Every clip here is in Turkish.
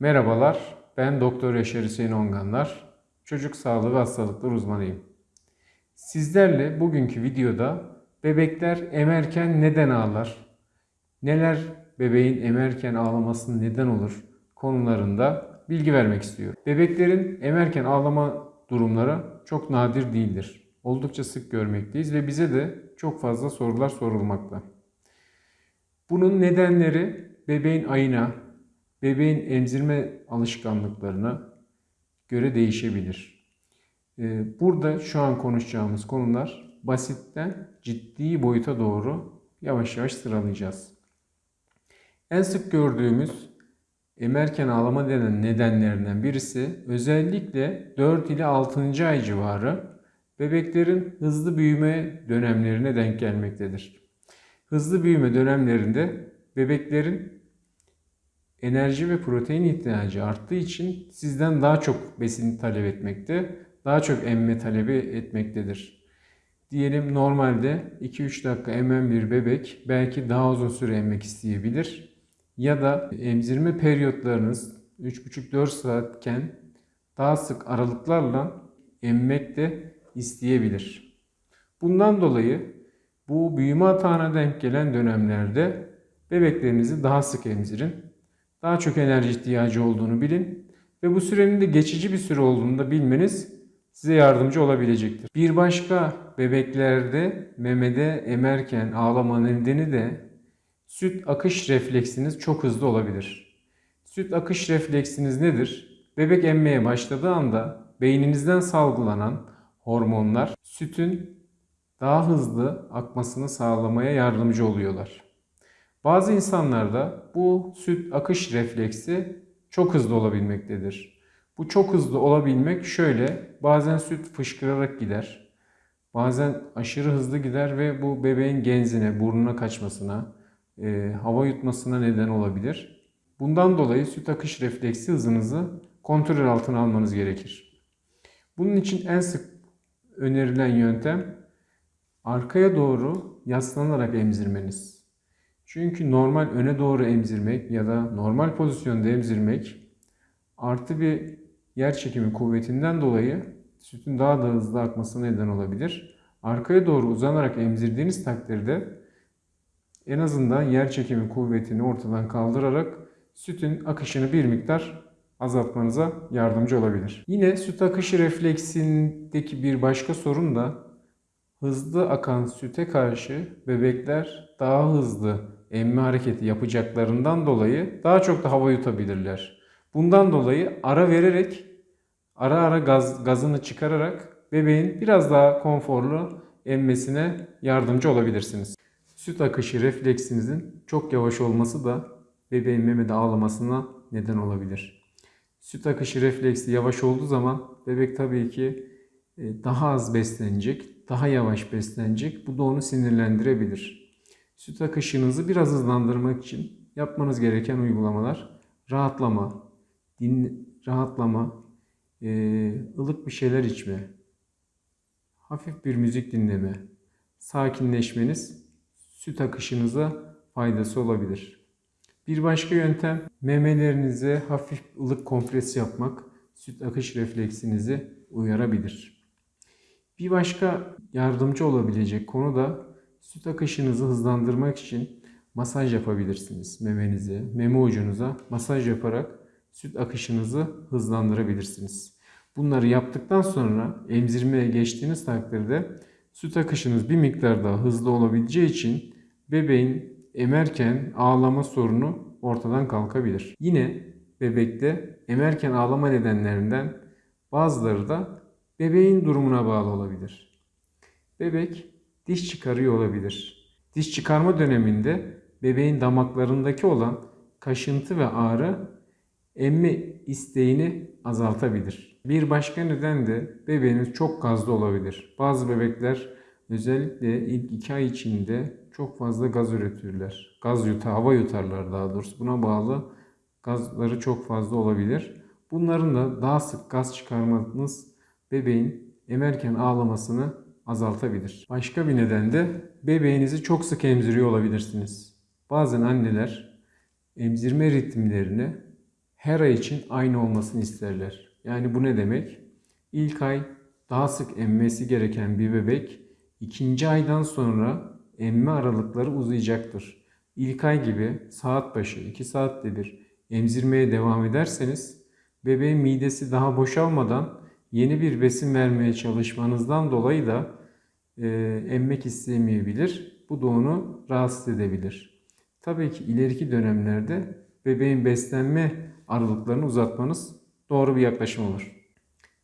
Merhabalar, ben Doktor Yaşar Hüseyin Onganlar, çocuk sağlığı ve hastalıklar uzmanıyım. Sizlerle bugünkü videoda bebekler emerken neden ağlar, neler bebeğin emerken ağlamasının neden olur konularında bilgi vermek istiyorum. Bebeklerin emerken ağlama durumları çok nadir değildir. Oldukça sık görmekteyiz ve bize de çok fazla sorular sorulmakta. Bunun nedenleri bebeğin ayına, bebeğin emzirme alışkanlıklarına göre değişebilir. Ee, Burada şu an konuşacağımız konular basitten ciddi boyuta doğru yavaş yavaş sıralayacağız. En sık gördüğümüz emerken ağlama denen nedenlerinden birisi özellikle 4 ile 6. ay civarı bebeklerin hızlı büyüme dönemlerine denk gelmektedir. Hızlı büyüme dönemlerinde bebeklerin enerji ve protein ihtiyacı arttığı için sizden daha çok besin talep etmekte, daha çok emme talebi etmektedir. Diyelim normalde 2-3 dakika emen bir bebek belki daha uzun süre emmek isteyebilir. Ya da emzirme periyotlarınız 3,5-4 saatken daha sık aralıklarla emmek de isteyebilir. Bundan dolayı bu büyüme hatana denk gelen dönemlerde bebeklerinizi daha sık emzirin. Daha çok enerji ihtiyacı olduğunu bilin ve bu sürenin de geçici bir süre olduğunu da bilmeniz size yardımcı olabilecektir. Bir başka bebeklerde memede emerken ağlama nedeni de süt akış refleksiniz çok hızlı olabilir. Süt akış refleksiniz nedir? Bebek emmeye başladığı anda beyninizden salgılanan hormonlar sütün daha hızlı akmasını sağlamaya yardımcı oluyorlar. Bazı insanlarda bu süt akış refleksi çok hızlı olabilmektedir. Bu çok hızlı olabilmek şöyle, bazen süt fışkırarak gider, bazen aşırı hızlı gider ve bu bebeğin genzine, burnuna kaçmasına, e, hava yutmasına neden olabilir. Bundan dolayı süt akış refleksi hızınızı kontrol altına almanız gerekir. Bunun için en sık önerilen yöntem arkaya doğru yaslanarak emzirmeniz. Çünkü normal öne doğru emzirmek ya da normal pozisyonda emzirmek artı bir yer çekimi kuvvetinden dolayı sütün daha da hızlı akmasına neden olabilir. Arkaya doğru uzanarak emzirdiğiniz takdirde en azından yer çekimi kuvvetini ortadan kaldırarak sütün akışını bir miktar azaltmanıza yardımcı olabilir. Yine süt akışı refleksindeki bir başka sorun da hızlı akan süte karşı bebekler daha hızlı emme hareketi yapacaklarından dolayı daha çok da hava yutabilirler. Bundan dolayı ara vererek, ara ara gaz, gazını çıkararak bebeğin biraz daha konforlu emmesine yardımcı olabilirsiniz. Süt akışı refleksinizin çok yavaş olması da bebeğin memede ağlamasına neden olabilir. Süt akışı refleksi yavaş olduğu zaman bebek tabii ki e, daha az beslenecek, daha yavaş beslenecek. Bu da onu sinirlendirebilir. Süt akışınızı biraz hızlandırmak için yapmanız gereken uygulamalar rahatlama, din, rahatlama, e, ılık bir şeyler içme, hafif bir müzik dinleme, sakinleşmeniz süt akışınıza faydası olabilir. Bir başka yöntem memelerinize hafif ılık kompres yapmak süt akış refleksinizi uyarabilir. Bir başka yardımcı olabilecek konu da süt akışınızı hızlandırmak için masaj yapabilirsiniz memenize, meme ucunuza masaj yaparak süt akışınızı hızlandırabilirsiniz. Bunları yaptıktan sonra emzirmeye geçtiğiniz takdirde süt akışınız bir miktar daha hızlı olabileceği için bebeğin emerken ağlama sorunu ortadan kalkabilir. Yine bebekte emerken ağlama nedenlerinden bazıları da bebeğin durumuna bağlı olabilir. Bebek diş çıkarıyor olabilir. Diş çıkarma döneminde bebeğin damaklarındaki olan kaşıntı ve ağrı emme isteğini azaltabilir. Bir başka neden de bebeğiniz çok gazlı olabilir. Bazı bebekler özellikle ilk 2 ay içinde çok fazla gaz üretirler. Gaz yutar, hava yutarlar daha doğrusu. Buna bağlı gazları çok fazla olabilir. Bunların da daha sık gaz çıkarmanız bebeğin emerken ağlamasını azaltabilir. Başka bir neden de bebeğinizi çok sık emziriyor olabilirsiniz. Bazen anneler emzirme ritimlerini her ay için aynı olmasını isterler. Yani bu ne demek? İlk ay daha sık emmesi gereken bir bebek ikinci aydan sonra emme aralıkları uzayacaktır. İlk ay gibi saat başı 2 saatte bir emzirmeye devam ederseniz bebeğin midesi daha boşalmadan yeni bir besin vermeye çalışmanızdan dolayı da emmek istemeyebilir. Bu da onu rahatsız edebilir. Tabii ki ileriki dönemlerde bebeğin beslenme aralıklarını uzatmanız doğru bir yaklaşım olur.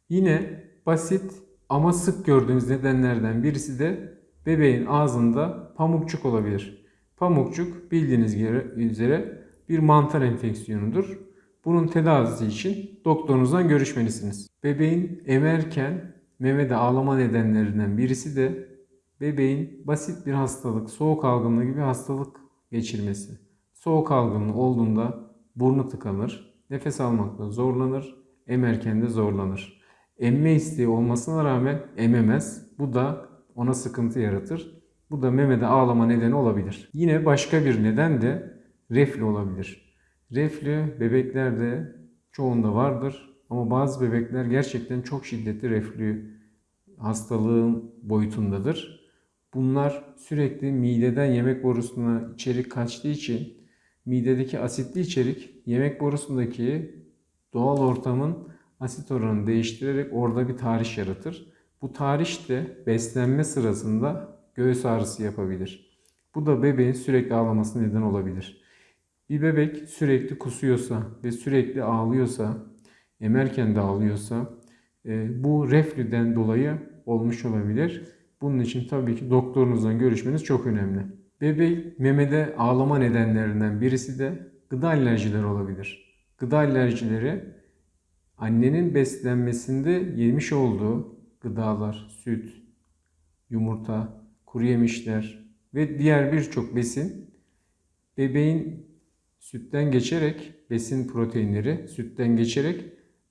Yine basit ama sık gördüğümüz nedenlerden birisi de bebeğin ağzında pamukçuk olabilir. Pamukçuk bildiğiniz üzere bir mantar enfeksiyonudur. Bunun tedavisi için doktorunuzdan görüşmelisiniz. Bebeğin emerken memede ağlama nedenlerinden birisi de bebeğin basit bir hastalık, soğuk algınlığı gibi hastalık geçirmesi. Soğuk algınlığı olduğunda burnu tıkanır, nefes almakta zorlanır, emerken de zorlanır. Emme isteği olmasına rağmen ememez. Bu da ona sıkıntı yaratır. Bu da memede ağlama nedeni olabilir. Yine başka bir neden de reflü olabilir. Reflü bebeklerde çoğunda vardır ama bazı bebekler gerçekten çok şiddetli reflü hastalığın boyutundadır. Bunlar sürekli mideden yemek borusuna içerik kaçtığı için midedeki asitli içerik yemek borusundaki doğal ortamın asit oranını değiştirerek orada bir tahriş yaratır. Bu tahriş de beslenme sırasında göğüs ağrısı yapabilir. Bu da bebeğin sürekli ağlaması neden olabilir. Bir bebek sürekli kusuyorsa ve sürekli ağlıyorsa, emerken de ağlıyorsa e, bu reflüden dolayı olmuş olabilir. Bunun için tabii ki doktorunuzla görüşmeniz çok önemli. Bebek memede ağlama nedenlerinden birisi de gıda alerjileri olabilir. Gıda alerjileri annenin beslenmesinde yemiş olduğu gıdalar, süt, yumurta, kuru yemişler ve diğer birçok besin bebeğin sütten geçerek besin proteinleri sütten geçerek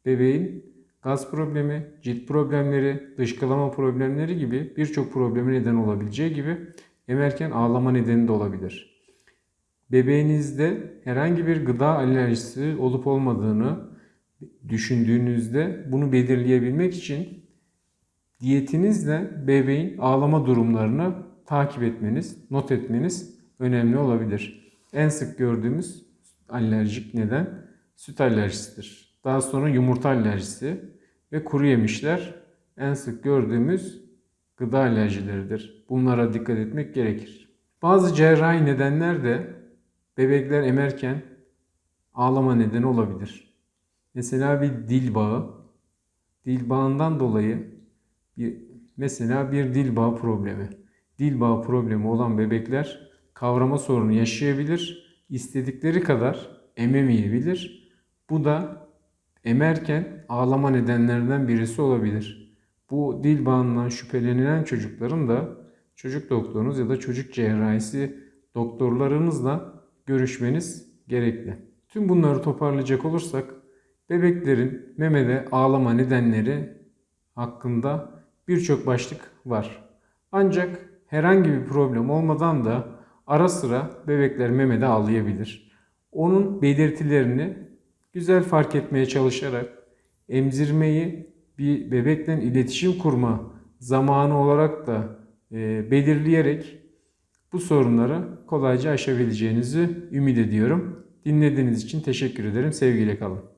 bebeğin gaz problemi, cilt problemleri, dışkılama problemleri gibi birçok problemi neden olabileceği gibi emerken ağlama nedeni de olabilir. Bebeğinizde herhangi bir gıda alerjisi olup olmadığını düşündüğünüzde bunu belirleyebilmek için diyetinizle bebeğin ağlama durumlarını takip etmeniz, not etmeniz önemli olabilir. En sık gördüğümüz alerjik neden süt alerjisidir. Daha sonra yumurta alerjisi ve kuru yemişler en sık gördüğümüz gıda alerjileridir. Bunlara dikkat etmek gerekir. Bazı cerrahi nedenler de bebekler emerken ağlama nedeni olabilir. Mesela bir dil bağı, dil bağından dolayı bir mesela bir dil bağı problemi. Dil bağı problemi olan bebekler kavrama sorunu yaşayabilir. İstedikleri kadar ememeyebilir. Bu da emerken ağlama nedenlerinden birisi olabilir. Bu dil bağından şüphelenilen çocukların da çocuk doktorunuz ya da çocuk cerrahisi doktorlarınızla görüşmeniz gerekli. Tüm bunları toparlayacak olursak bebeklerin memede ağlama nedenleri hakkında birçok başlık var. Ancak herhangi bir problem olmadan da ara sıra bebekler memede ağlayabilir. Onun belirtilerini güzel fark etmeye çalışarak emzirmeyi bir bebekle iletişim kurma zamanı olarak da e, belirleyerek bu sorunları kolayca aşabileceğinizi ümit ediyorum. Dinlediğiniz için teşekkür ederim. Sevgiyle kalın.